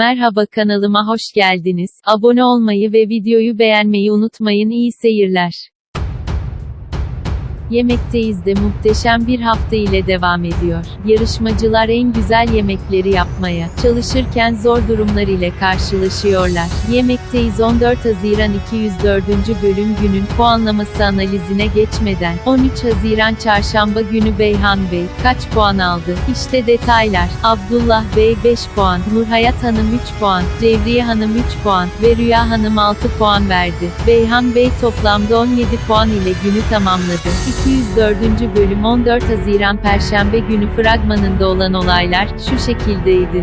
Merhaba kanalıma hoş geldiniz. Abone olmayı ve videoyu beğenmeyi unutmayın. İyi seyirler. Yemekteyiz de muhteşem bir hafta ile devam ediyor. Yarışmacılar en güzel yemekleri yapmaya çalışırken zor durumlar ile karşılaşıyorlar. Yemekteyiz 14 Haziran 204. bölüm günün puanlaması analizine geçmeden 13 Haziran Çarşamba günü Beyhan Bey kaç puan aldı? İşte detaylar. Abdullah Bey 5 puan, Nurhayat Hanım 3 puan, Cevriye Hanım 3 puan ve Rüya Hanım 6 puan verdi. Beyhan Bey toplamda 17 puan ile günü tamamladı. 204. bölüm 14 Haziran Perşembe günü fragmanında olan olaylar şu şekildeydi.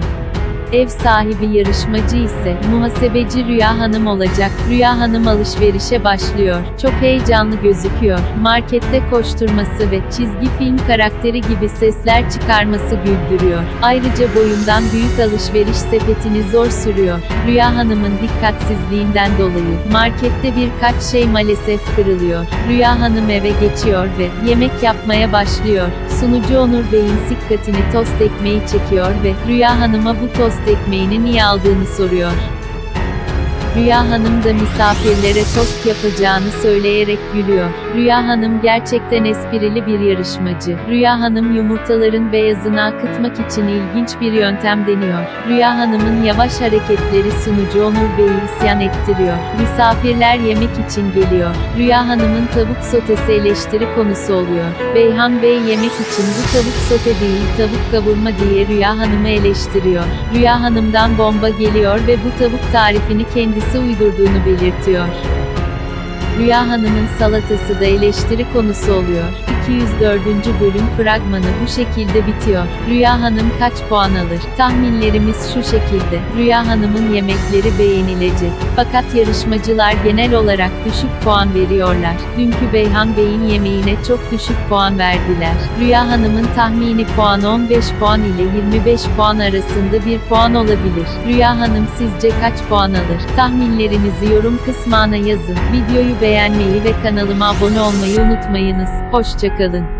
Ev sahibi yarışmacı ise muhasebeci Rüya Hanım olacak. Rüya Hanım alışverişe başlıyor. Çok heyecanlı gözüküyor. Markette koşturması ve çizgi film karakteri gibi sesler çıkarması güldürüyor. Ayrıca boyundan büyük alışveriş sepetini zor sürüyor. Rüya Hanım'ın dikkatsizliğinden dolayı markette birkaç şey maalesef kırılıyor. Rüya Hanım eve geçiyor ve yemek yapmaya başlıyor. Sunucu Onur Bey'in dikkatini tost ekmeği çekiyor ve Rüya Hanım'a bu tost ekmeğini niye aldığını soruyor. Rüya Hanım da misafirlere tost yapacağını söyleyerek gülüyor. Rüya Hanım gerçekten esprili bir yarışmacı. Rüya Hanım yumurtaların beyazını akıtmak için ilginç bir yöntem deniyor. Rüya Hanım'ın yavaş hareketleri sunucu Onur Bey'i isyan ettiriyor. Misafirler yemek için geliyor. Rüya Hanım'ın tavuk sotesi eleştiri konusu oluyor. Beyhan Bey yemek için bu tavuk sote değil tavuk kavurma diye Rüya Hanım'ı eleştiriyor. Rüya Hanım'dan bomba geliyor ve bu tavuk tarifini kendisi uydurduğunu belirtiyor. Rüya Hanım'ın salatası da eleştiri konusu oluyor. 204. bölüm fragmanı bu şekilde bitiyor. Rüya Hanım kaç puan alır? Tahminlerimiz şu şekilde. Rüya Hanım'ın yemekleri beğenilecek. Fakat yarışmacılar genel olarak düşük puan veriyorlar. Dünkü Beyhan Bey'in yemeğine çok düşük puan verdiler. Rüya Hanım'ın tahmini puan 15 puan ile 25 puan arasında bir puan olabilir. Rüya Hanım sizce kaç puan alır? Tahminlerinizi yorum kısmına yazın. Videoyu beğenmeyi ve kanalıma abone olmayı unutmayınız. Hoşçakalın.